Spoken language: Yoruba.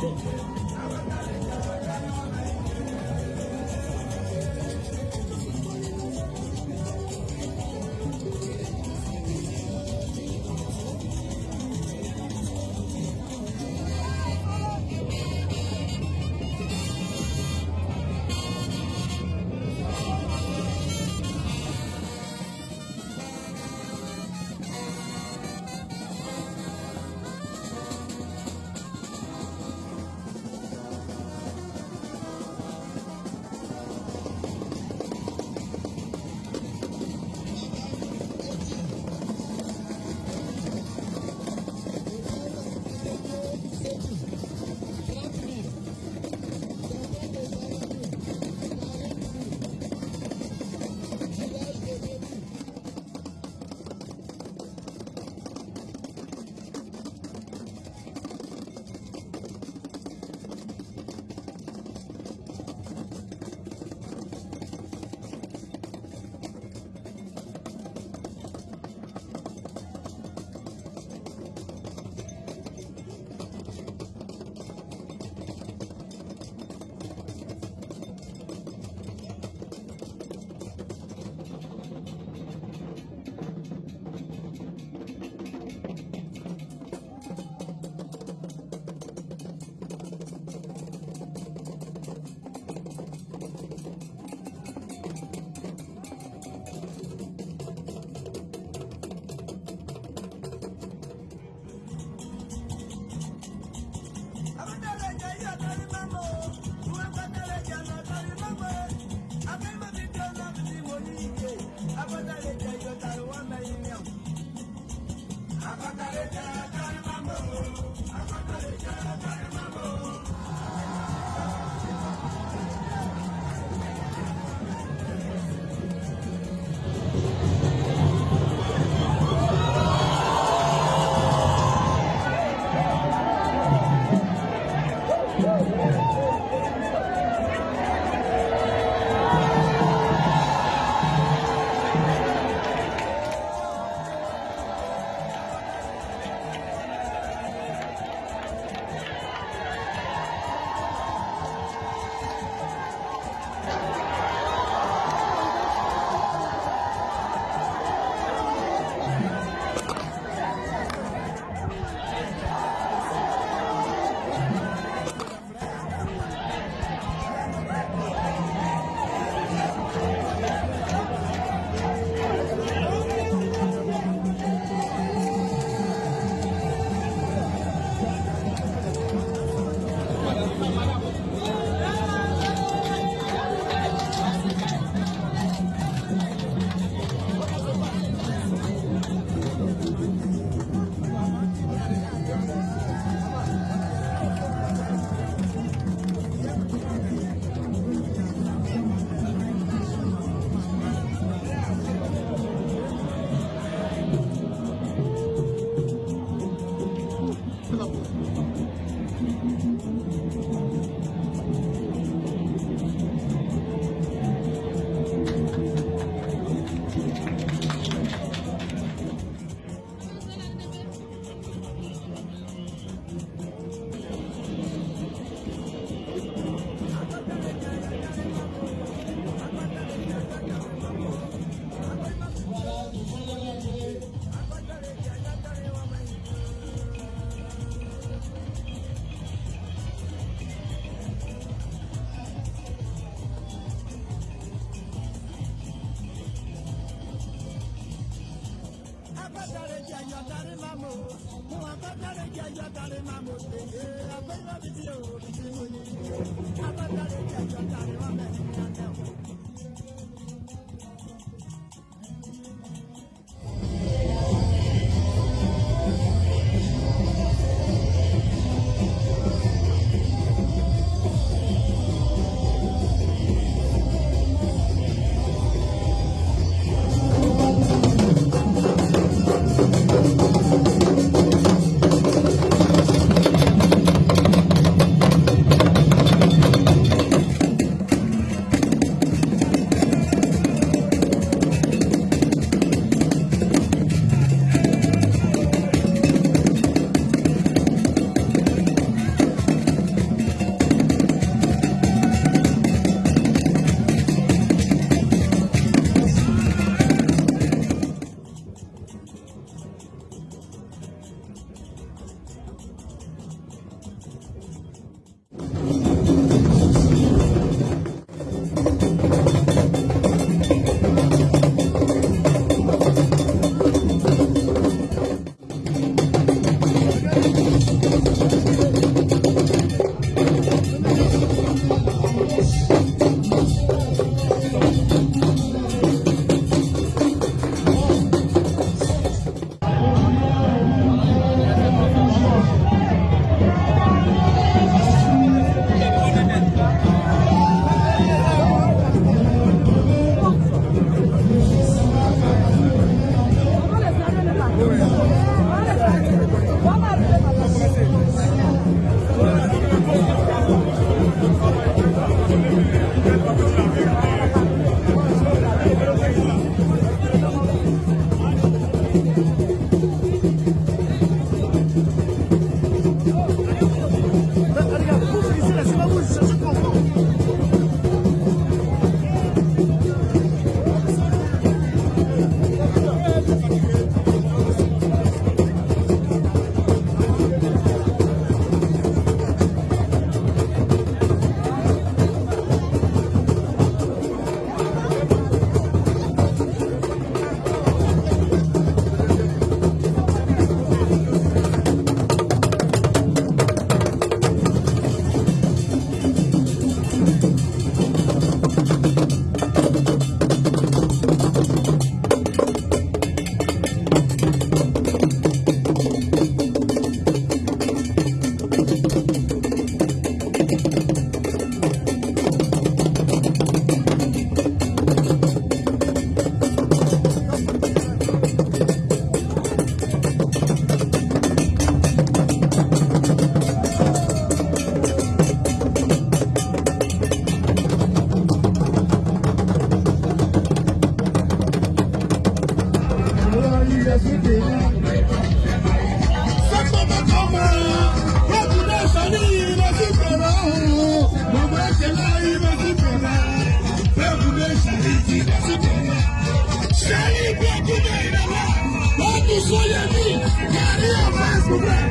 正确。jẹjọ tari ma mo mo wà kọ́ tari jẹjọ tari ma mo tèyé abẹ́rẹ́ mi ti yẹ òrìṣi mo ní abẹ́rẹ́ jẹjọ tari ma bẹ̀rẹ̀ ní alẹ́ o. sẹ́ni gbẹ́dúgbẹ́ ìdàgbà wọ́n tún sọ yẹn bí kárí ọ̀fẹ́ ṣùgbọ́n.